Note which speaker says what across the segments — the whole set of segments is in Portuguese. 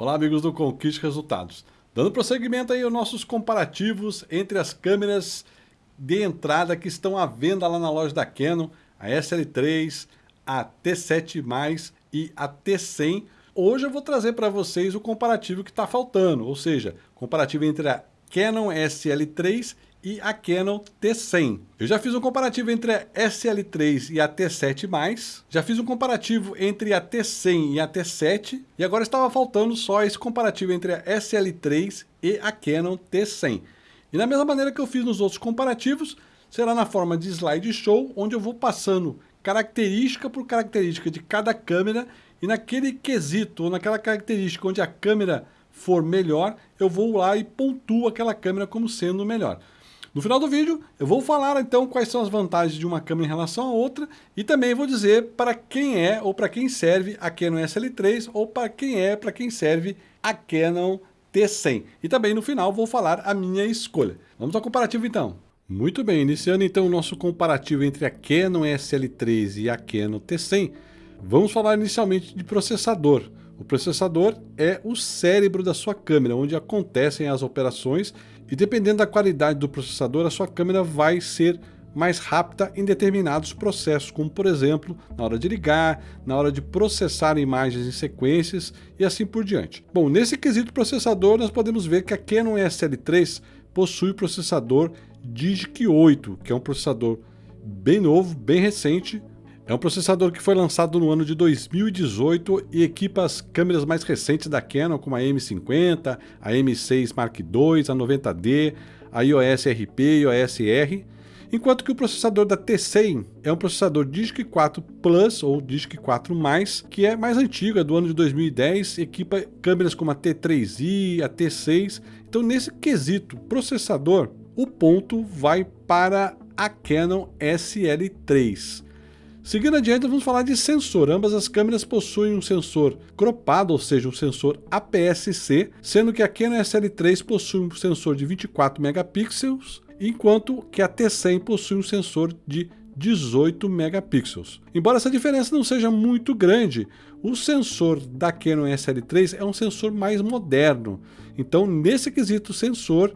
Speaker 1: Olá amigos do Conquiste Resultados. Dando prosseguimento aí aos nossos comparativos entre as câmeras de entrada que estão à venda lá na loja da Canon, a SL3, a T7+, e a T100. Hoje eu vou trazer para vocês o comparativo que está faltando, ou seja, comparativo entre a Canon SL3 e a Canon T100. Eu já fiz um comparativo entre a SL3 e a T7+, já fiz um comparativo entre a T100 e a T7, e agora estava faltando só esse comparativo entre a SL3 e a Canon T100. E da mesma maneira que eu fiz nos outros comparativos, será na forma de slideshow, onde eu vou passando característica por característica de cada câmera e naquele quesito, ou naquela característica onde a câmera for melhor, eu vou lá e pontuo aquela câmera como sendo melhor. No final do vídeo, eu vou falar então quais são as vantagens de uma câmera em relação a outra e também vou dizer para quem é ou para quem serve a Canon SL3 ou para quem é para quem serve a Canon T100. E também no final vou falar a minha escolha. Vamos ao comparativo então. Muito bem, iniciando então o nosso comparativo entre a Canon SL3 e a Canon T100, vamos falar inicialmente de processador. O processador é o cérebro da sua câmera, onde acontecem as operações e dependendo da qualidade do processador, a sua câmera vai ser mais rápida em determinados processos, como por exemplo, na hora de ligar, na hora de processar imagens em sequências e assim por diante. Bom, nesse quesito processador, nós podemos ver que a Canon SL3 possui processador Digic 8, que é um processador bem novo, bem recente, é um processador que foi lançado no ano de 2018 e equipa as câmeras mais recentes da Canon, como a M50, a M6 Mark II, a 90D, a EOS RP e a EOS R, enquanto que o processador da T100 é um processador Digic 4 Plus ou Digic 4+, que é mais antigo, é do ano de 2010, equipa câmeras como a T3i, a T6. Então, nesse quesito processador, o ponto vai para a Canon SL3. Seguindo adiante, vamos falar de sensor. Ambas as câmeras possuem um sensor cropado, ou seja, um sensor APS-C, sendo que a Canon SL3 possui um sensor de 24 megapixels, enquanto que a T100 possui um sensor de 18 megapixels. Embora essa diferença não seja muito grande, o sensor da Canon SL3 é um sensor mais moderno. Então, nesse quesito sensor,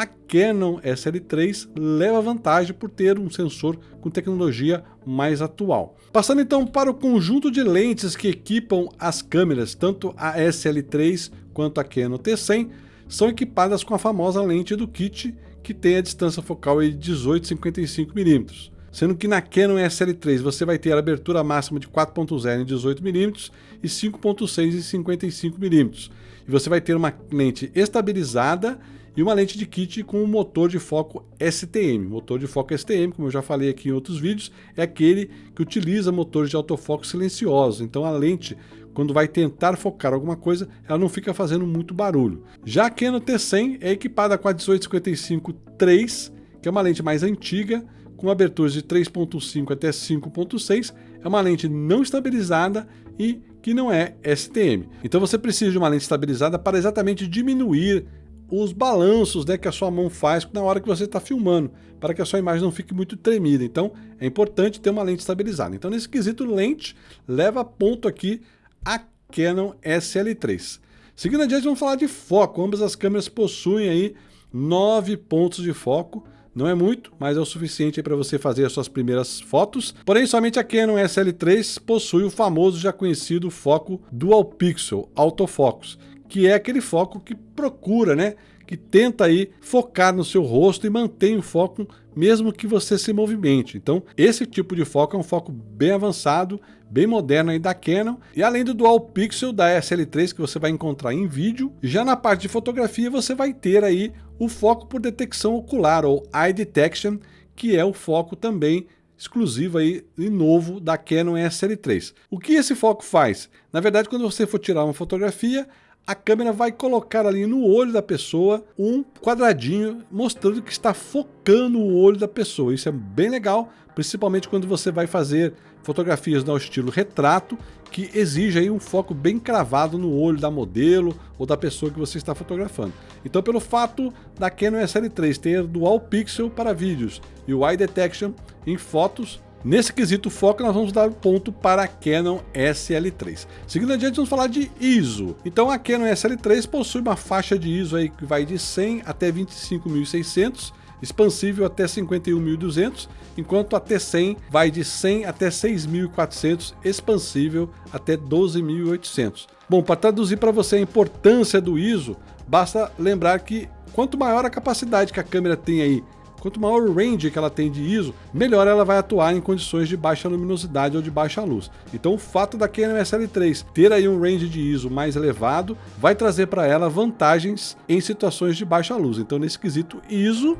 Speaker 1: a Canon SL3 leva vantagem por ter um sensor com tecnologia mais atual. Passando então para o conjunto de lentes que equipam as câmeras, tanto a SL3 quanto a Canon T100 são equipadas com a famosa lente do kit, que tem a distância focal de 18-55mm. Sendo que na Canon SL3 você vai ter a abertura máxima de 4.0 em 18mm e 5.6 em 55mm. E você vai ter uma lente estabilizada e uma lente de kit com um motor de foco STM. Motor de foco STM, como eu já falei aqui em outros vídeos, é aquele que utiliza motores de autofoco silenciosos. Então a lente, quando vai tentar focar alguma coisa, ela não fica fazendo muito barulho. Já a Canon T100 é equipada com a 1855-3, que é uma lente mais antiga, com aberturas de 3.5 até 5.6, é uma lente não estabilizada e que não é STM. Então você precisa de uma lente estabilizada para exatamente diminuir os balanços né, que a sua mão faz na hora que você está filmando, para que a sua imagem não fique muito tremida. Então, é importante ter uma lente estabilizada. Então, nesse quesito lente, leva ponto aqui a Canon SL3. Seguindo adiante, vamos falar de foco. Ambas as câmeras possuem aí nove pontos de foco. Não é muito, mas é o suficiente para você fazer as suas primeiras fotos. Porém, somente a Canon SL3 possui o famoso já conhecido foco Dual Pixel Autofocus, que é aquele foco que procura, né? Que tenta aí focar no seu rosto e mantém o foco mesmo que você se movimente. Então, esse tipo de foco é um foco bem avançado, bem moderno aí da Canon. E além do Dual Pixel da SL3 que você vai encontrar em vídeo, já na parte de fotografia você vai ter aí o foco por detecção ocular ou Eye Detection, que é o foco também exclusivo aí e novo da Canon SL3. O que esse foco faz? Na verdade, quando você for tirar uma fotografia, a câmera vai colocar ali no olho da pessoa um quadradinho mostrando que está focando o olho da pessoa. Isso é bem legal, principalmente quando você vai fazer fotografias no estilo retrato, que exige aí um foco bem cravado no olho da modelo ou da pessoa que você está fotografando. Então, pelo fato da Canon SL3 ter Dual Pixel para vídeos e o Eye Detection em fotos, Nesse quesito foco, nós vamos dar ponto para a Canon SL3. Seguindo adiante, vamos falar de ISO. Então, a Canon SL3 possui uma faixa de ISO aí que vai de 100 até 25.600, expansível até 51.200, enquanto a T100 vai de 100 até 6.400, expansível até 12.800. Bom, para traduzir para você a importância do ISO, basta lembrar que quanto maior a capacidade que a câmera tem aí Quanto maior o range que ela tem de ISO, melhor ela vai atuar em condições de baixa luminosidade ou de baixa luz. Então o fato da Canon SL3 ter aí um range de ISO mais elevado, vai trazer para ela vantagens em situações de baixa luz. Então nesse quesito ISO,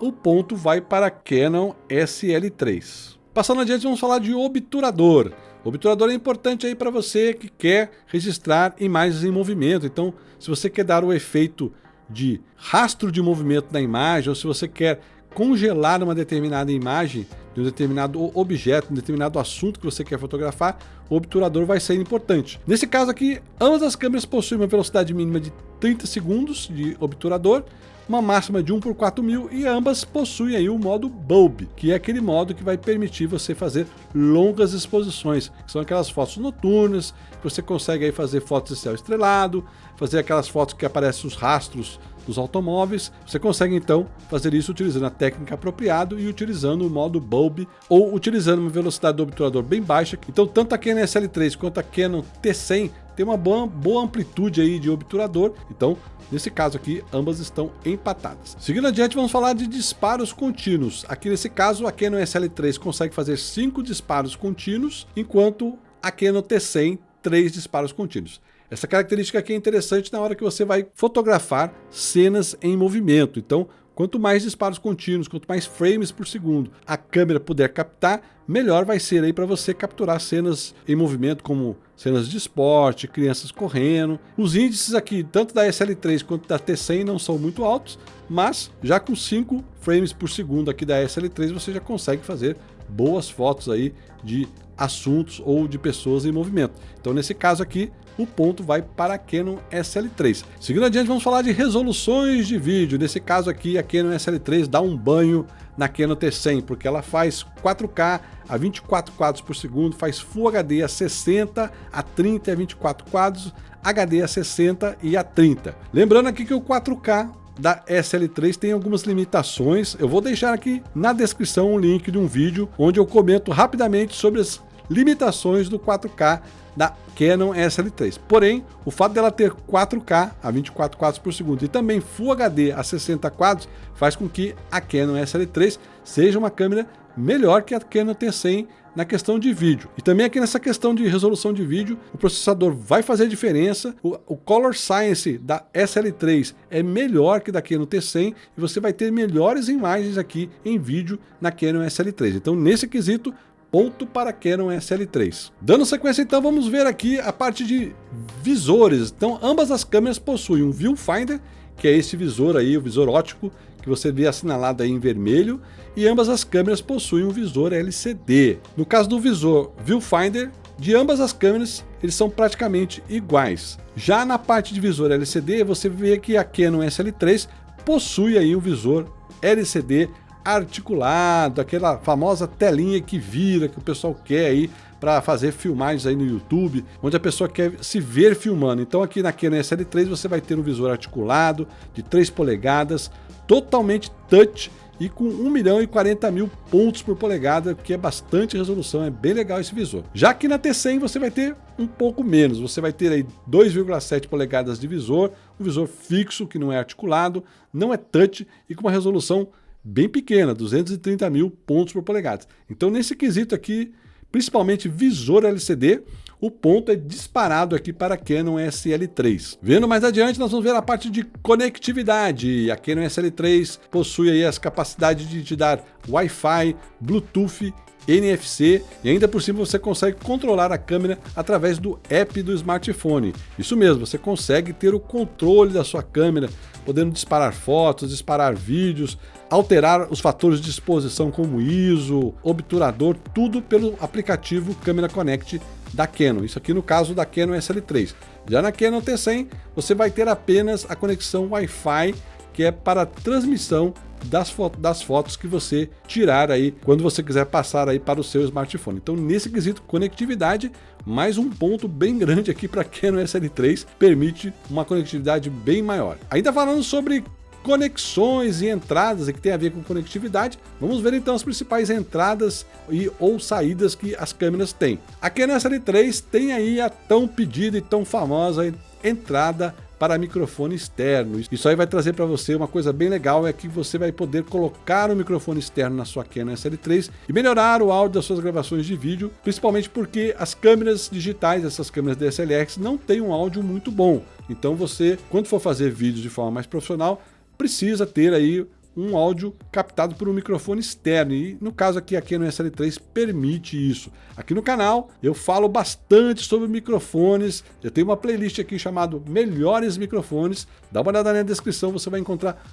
Speaker 1: o ponto vai para a Canon SL3. Passando adiante, vamos falar de obturador. O obturador é importante aí para você que quer registrar imagens em movimento. Então, se você quer dar o efeito de rastro de movimento da imagem, ou se você quer congelar uma determinada imagem de um determinado objeto, um determinado assunto que você quer fotografar, o obturador vai ser importante. Nesse caso aqui, ambas as câmeras possuem uma velocidade mínima de 30 segundos de obturador uma máxima de 1 por 4000 e ambas possuem aí o modo bulb, que é aquele modo que vai permitir você fazer longas exposições, que são aquelas fotos noturnas, que você consegue aí fazer fotos de céu estrelado, fazer aquelas fotos que aparecem os rastros dos automóveis, você consegue então fazer isso utilizando a técnica apropriada e utilizando o modo bulb ou utilizando uma velocidade do obturador bem baixa. Então tanto a Canon SL3 quanto a Canon T100 tem uma boa, boa amplitude aí de obturador, então Nesse caso aqui, ambas estão empatadas. Seguindo adiante, vamos falar de disparos contínuos. Aqui nesse caso, a Canon SL3 consegue fazer 5 disparos contínuos, enquanto a Canon T100, 3 disparos contínuos. Essa característica aqui é interessante na hora que você vai fotografar cenas em movimento. Então, quanto mais disparos contínuos, quanto mais frames por segundo a câmera puder captar, melhor vai ser aí para você capturar cenas em movimento, como cenas de esporte, crianças correndo. Os índices aqui, tanto da SL3 quanto da T100, não são muito altos, mas já com 5 frames por segundo aqui da SL3, você já consegue fazer boas fotos aí de assuntos ou de pessoas em movimento. Então, nesse caso aqui, o ponto vai para a Canon SL3. Seguindo adiante, vamos falar de resoluções de vídeo. Nesse caso aqui, a Canon SL3 dá um banho na Canon T100, porque ela faz 4K a 24 quadros por segundo, faz Full HD a 60, a 30 e a 24 quadros, HD a 60 e a 30. Lembrando aqui que o 4K da SL3 tem algumas limitações. Eu vou deixar aqui na descrição um link de um vídeo onde eu comento rapidamente sobre as limitações do 4K da Canon SL3. Porém, o fato dela ter 4K a 24 quadros por segundo e também Full HD a 60 quadros faz com que a Canon SL3 seja uma câmera melhor que a Canon T100 na questão de vídeo. E também aqui nessa questão de resolução de vídeo, o processador vai fazer diferença. O, o Color Science da SL3 é melhor que da Canon T100 e você vai ter melhores imagens aqui em vídeo na Canon SL3. Então, nesse quesito, ponto para Canon SL3. Dando sequência então, vamos ver aqui a parte de visores. Então ambas as câmeras possuem um viewfinder, que é esse visor aí, o visor ótico, que você vê assinalado aí em vermelho, e ambas as câmeras possuem um visor LCD. No caso do visor viewfinder, de ambas as câmeras, eles são praticamente iguais. Já na parte de visor LCD, você vê que a Canon SL3 possui aí um visor LCD articulado, aquela famosa telinha que vira, que o pessoal quer aí para fazer filmagens aí no YouTube, onde a pessoa quer se ver filmando. Então aqui na Canon SL3 você vai ter um visor articulado de 3 polegadas, totalmente touch e com 1 milhão e 40 mil pontos por polegada, que é bastante resolução, é bem legal esse visor. Já que na T100 você vai ter um pouco menos, você vai ter aí 2,7 polegadas de visor, um visor fixo que não é articulado, não é touch e com uma resolução bem pequena, 230 mil pontos por polegada. Então nesse quesito aqui, principalmente visor LCD, o ponto é disparado aqui para a Canon SL3. Vendo mais adiante, nós vamos ver a parte de conectividade. A Canon SL3 possui aí as capacidades de te dar Wi-Fi, Bluetooth NFC e ainda por cima você consegue controlar a câmera através do app do smartphone. Isso mesmo, você consegue ter o controle da sua câmera, podendo disparar fotos, disparar vídeos, alterar os fatores de exposição como ISO, obturador, tudo pelo aplicativo Câmera Connect da Canon. Isso aqui no caso da Canon SL3. Já na Canon T100 você vai ter apenas a conexão Wi-Fi que é para transmissão das, fo das fotos que você tirar aí quando você quiser passar aí para o seu smartphone. Então, nesse quesito conectividade, mais um ponto bem grande aqui para Canon SL3, permite uma conectividade bem maior. Ainda falando sobre conexões e entradas que tem a ver com conectividade. Vamos ver então as principais entradas e ou saídas que as câmeras têm. A Canon SL3 tem aí a tão pedida e tão famosa entrada para microfone externo. Isso aí vai trazer para você uma coisa bem legal, é que você vai poder colocar o microfone externo na sua Canon SL3 e melhorar o áudio das suas gravações de vídeo, principalmente porque as câmeras digitais, essas câmeras DSLR, não têm um áudio muito bom. Então você, quando for fazer vídeos de forma mais profissional, precisa ter aí um áudio captado por um microfone externo e no caso aqui, aqui no SL3 permite isso. Aqui no canal eu falo bastante sobre microfones, eu tenho uma playlist aqui chamado Melhores Microfones, dá uma olhada na descrição, você vai encontrar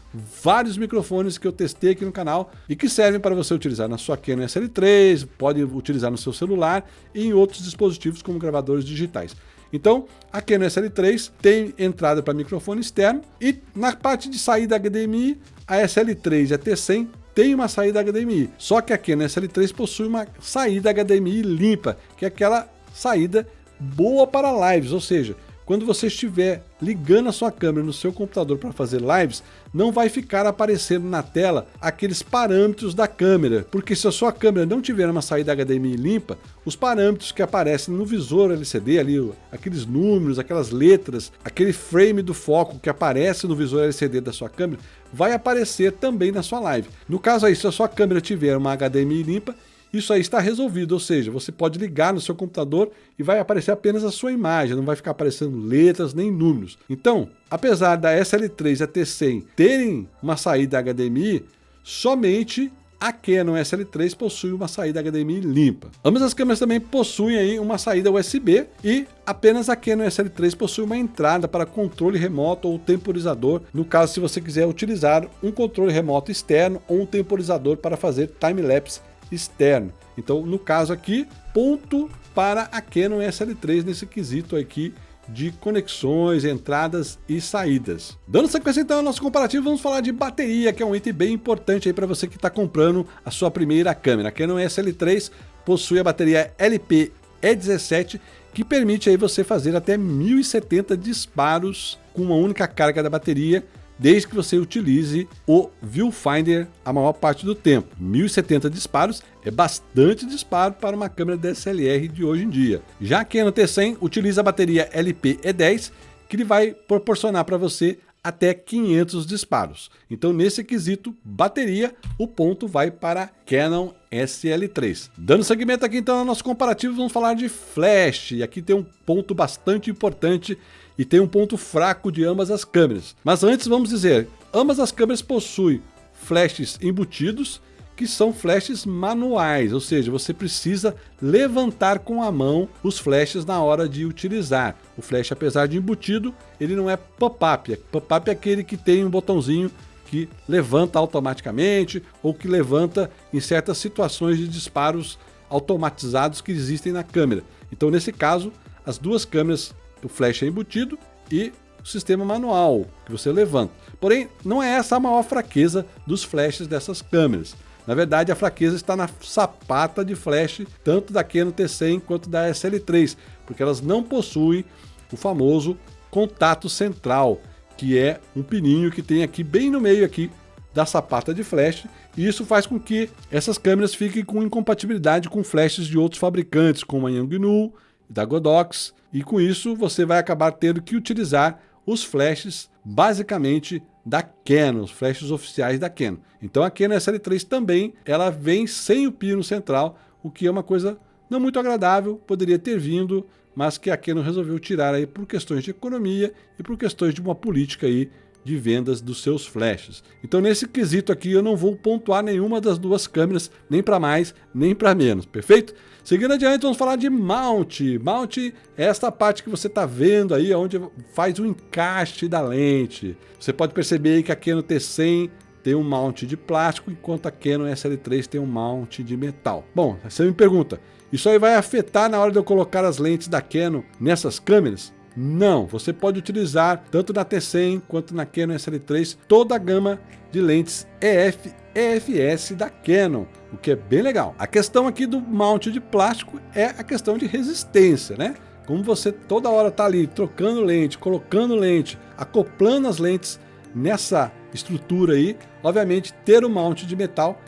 Speaker 1: vários microfones que eu testei aqui no canal e que servem para você utilizar na sua Canon SL3, pode utilizar no seu celular e em outros dispositivos como gravadores digitais. Então, a Canon SL3 tem entrada para microfone externo e na parte de saída HDMI, a SL3 e a T100 tem uma saída HDMI. Só que a Canon SL3 possui uma saída HDMI limpa, que é aquela saída boa para lives, ou seja, quando você estiver ligando a sua câmera no seu computador para fazer lives, não vai ficar aparecendo na tela aqueles parâmetros da câmera, porque se a sua câmera não tiver uma saída HDMI limpa, os parâmetros que aparecem no visor LCD ali, aqueles números, aquelas letras, aquele frame do foco que aparece no visor LCD da sua câmera, vai aparecer também na sua live. No caso aí, se a sua câmera tiver uma HDMI limpa, isso aí está resolvido, ou seja, você pode ligar no seu computador e vai aparecer apenas a sua imagem, não vai ficar aparecendo letras nem números. Então, apesar da SL3 e a T100 terem uma saída HDMI, somente a Canon SL3 possui uma saída HDMI limpa. Ambas as câmeras também possuem aí uma saída USB e apenas a Canon SL3 possui uma entrada para controle remoto ou temporizador, no caso se você quiser utilizar um controle remoto externo ou um temporizador para fazer time-lapse externo. Então, no caso aqui, ponto para a Canon SL3 nesse quesito aqui de conexões, entradas e saídas. Dando sequência então ao nosso comparativo, vamos falar de bateria, que é um item bem importante aí para você que está comprando a sua primeira câmera. A Canon SL3 possui a bateria LP-E17, que permite aí você fazer até 1070 disparos com uma única carga da bateria, desde que você utilize o Viewfinder a maior parte do tempo. 1070 disparos é bastante disparo para uma câmera DSLR de hoje em dia. Já a Canon T100 utiliza a bateria LP-E10, que ele vai proporcionar para você até 500 disparos. Então, nesse quesito bateria, o ponto vai para Canon SL3. Dando seguimento aqui então ao nosso comparativo, vamos falar de flash. E aqui tem um ponto bastante importante e tem um ponto fraco de ambas as câmeras. Mas antes vamos dizer, ambas as câmeras possuem flashes embutidos, que são flashes manuais, ou seja, você precisa levantar com a mão os flashes na hora de utilizar. O flash, apesar de embutido, ele não é pop-up. Pop-up é aquele que tem um botãozinho que levanta automaticamente ou que levanta em certas situações de disparos automatizados que existem na câmera. Então, nesse caso, as duas câmeras o flash é embutido e o sistema manual que você levanta. Porém, não é essa a maior fraqueza dos flashes dessas câmeras. Na verdade, a fraqueza está na sapata de flash, tanto da Canon T100 quanto da SL3, porque elas não possuem o famoso contato central, que é um pininho que tem aqui bem no meio aqui da sapata de flash, e isso faz com que essas câmeras fiquem com incompatibilidade com flashes de outros fabricantes, como a Yangnu, da Godox, e com isso você vai acabar tendo que utilizar os flashes basicamente da Canon, os flashes oficiais da Canon. Então a Canon SL3 também, ela vem sem o pino central, o que é uma coisa não muito agradável, poderia ter vindo, mas que a Canon resolveu tirar aí por questões de economia e por questões de uma política aí de vendas dos seus flashes. Então nesse quesito aqui eu não vou pontuar nenhuma das duas câmeras, nem para mais, nem para menos, perfeito? Seguindo adiante, vamos falar de mount. Mount é esta parte que você está vendo aí, onde faz o encaixe da lente. Você pode perceber aí que a Canon T100 tem um mount de plástico, enquanto a Canon SL3 tem um mount de metal. Bom, você me pergunta, isso aí vai afetar na hora de eu colocar as lentes da Canon nessas câmeras? Não, você pode utilizar tanto na T100 quanto na Canon SL3 toda a gama de lentes EF EFS da Canon, o que é bem legal. A questão aqui do mount de plástico é a questão de resistência, né? Como você toda hora está ali trocando lente, colocando lente, acoplando as lentes nessa estrutura aí, obviamente ter o mount de metal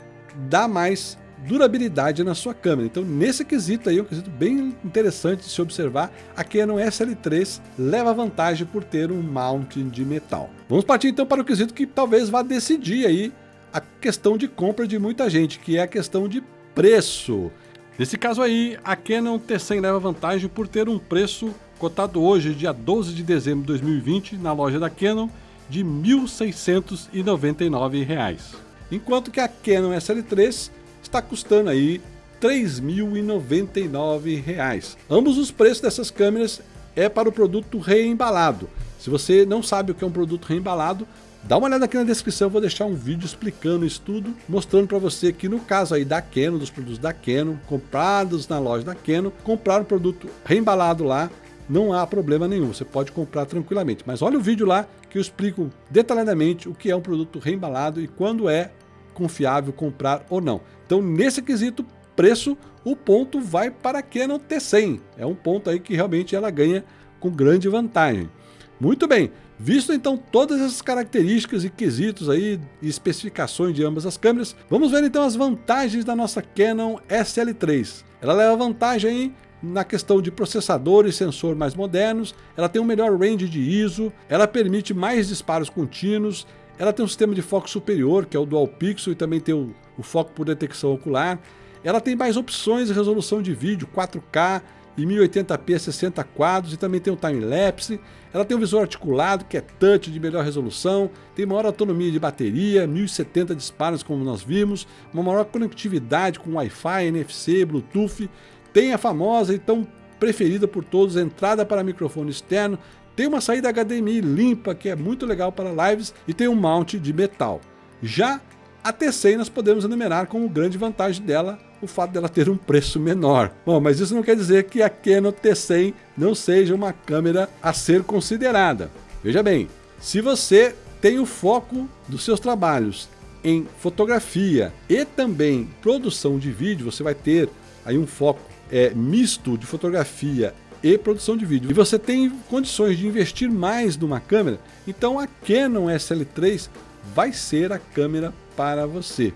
Speaker 1: dá mais durabilidade na sua câmera. Então nesse quesito aí, um quesito bem interessante de se observar, a Canon SL3 leva vantagem por ter um mount de metal. Vamos partir então para o quesito que talvez vá decidir aí a questão de compra de muita gente, que é a questão de preço. Nesse caso aí, a Canon T100 leva vantagem por ter um preço cotado hoje, dia 12 de dezembro de 2020, na loja da Canon, de R$ 1.699, enquanto que a Canon SL3 está custando aí R$ 3.099. Ambos os preços dessas câmeras é para o produto reembalado. Se você não sabe o que é um produto reembalado, dá uma olhada aqui na descrição, vou deixar um vídeo explicando isso tudo, mostrando para você que no caso aí da Canon, dos produtos da Canon, comprados na loja da Canon, comprar um produto reembalado lá, não há problema nenhum, você pode comprar tranquilamente. Mas olha o vídeo lá que eu explico detalhadamente o que é um produto reembalado e quando é confiável comprar ou não. Então nesse quesito preço, o ponto vai para a Canon T100. É um ponto aí que realmente ela ganha com grande vantagem. Muito bem, visto então todas essas características e quesitos aí e especificações de ambas as câmeras, vamos ver então as vantagens da nossa Canon SL3. Ela leva vantagem aí na questão de processador e sensor mais modernos, ela tem um melhor range de ISO, ela permite mais disparos contínuos, ela tem um sistema de foco superior, que é o Dual Pixel, e também tem o, o foco por detecção ocular. Ela tem mais opções de resolução de vídeo, 4K e 1080p 60 quadros, e também tem o time-lapse. Ela tem um visor articulado, que é touch de melhor resolução, tem maior autonomia de bateria, 1070 disparos, como nós vimos, uma maior conectividade com Wi-Fi, NFC, Bluetooth, tem a famosa e tão preferida por todos, entrada para microfone externo, tem uma saída HDMI limpa, que é muito legal para lives, e tem um mount de metal. Já a T100 nós podemos enumerar como grande vantagem dela o fato dela ter um preço menor. Bom, mas isso não quer dizer que a Canon T100 não seja uma câmera a ser considerada. Veja bem, se você tem o foco dos seus trabalhos em fotografia e também produção de vídeo, você vai ter aí um foco é, misto de fotografia e produção de vídeo. E você tem condições de investir mais numa câmera, então a Canon SL3 vai ser a câmera para você.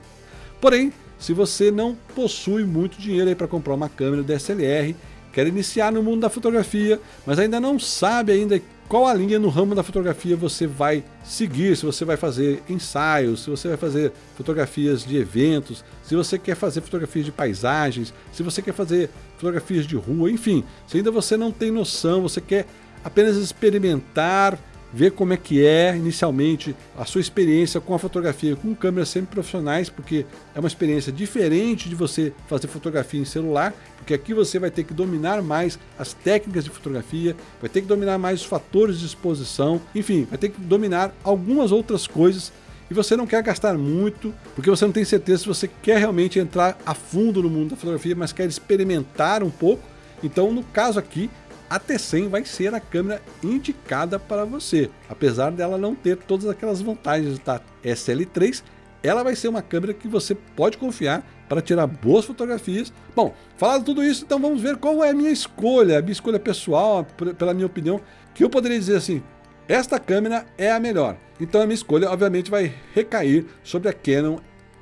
Speaker 1: Porém, se você não possui muito dinheiro para comprar uma câmera DSLR, quer iniciar no mundo da fotografia, mas ainda não sabe ainda qual a linha no ramo da fotografia você vai seguir, se você vai fazer ensaios, se você vai fazer fotografias de eventos, se você quer fazer fotografias de paisagens, se você quer fazer fotografias de rua, enfim, se ainda você não tem noção, você quer apenas experimentar ver como é que é inicialmente a sua experiência com a fotografia com câmeras sempre profissionais, porque é uma experiência diferente de você fazer fotografia em celular, porque aqui você vai ter que dominar mais as técnicas de fotografia, vai ter que dominar mais os fatores de exposição, enfim, vai ter que dominar algumas outras coisas e você não quer gastar muito, porque você não tem certeza se você quer realmente entrar a fundo no mundo da fotografia, mas quer experimentar um pouco. Então, no caso aqui, a T100 vai ser a câmera indicada para você. Apesar dela não ter todas aquelas vantagens da SL3, ela vai ser uma câmera que você pode confiar para tirar boas fotografias. Bom, falado tudo isso, então vamos ver qual é a minha escolha, a minha escolha pessoal, pela minha opinião, que eu poderia dizer assim, esta câmera é a melhor. Então a minha escolha, obviamente, vai recair sobre a Canon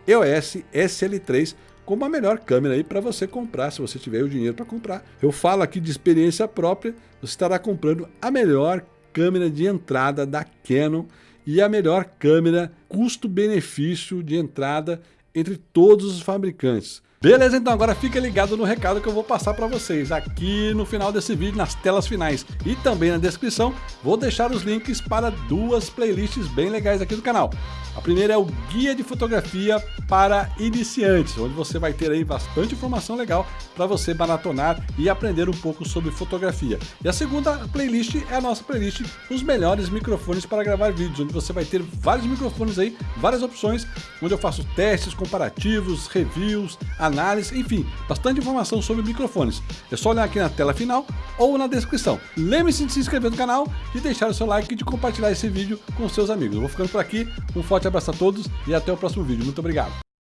Speaker 1: EOS SL3, como a melhor câmera aí para você comprar, se você tiver o dinheiro para comprar. Eu falo aqui de experiência própria, você estará comprando a melhor câmera de entrada da Canon e a melhor câmera custo-benefício de entrada entre todos os fabricantes. Beleza, então agora fica ligado no recado que eu vou passar para vocês aqui no final desse vídeo, nas telas finais e também na descrição, vou deixar os links para duas playlists bem legais aqui do canal. A primeira é o Guia de Fotografia para Iniciantes, onde você vai ter aí bastante informação legal para você maratonar e aprender um pouco sobre fotografia. E a segunda playlist é a nossa playlist Os Melhores Microfones para Gravar Vídeos, onde você vai ter vários microfones aí, várias opções, onde eu faço testes comparativos, reviews, análises, análise, enfim, bastante informação sobre microfones. É só olhar aqui na tela final ou na descrição. Lembre-se de se inscrever no canal, de deixar o seu like e de compartilhar esse vídeo com seus amigos. Eu vou ficando por aqui, um forte abraço a todos e até o próximo vídeo. Muito obrigado.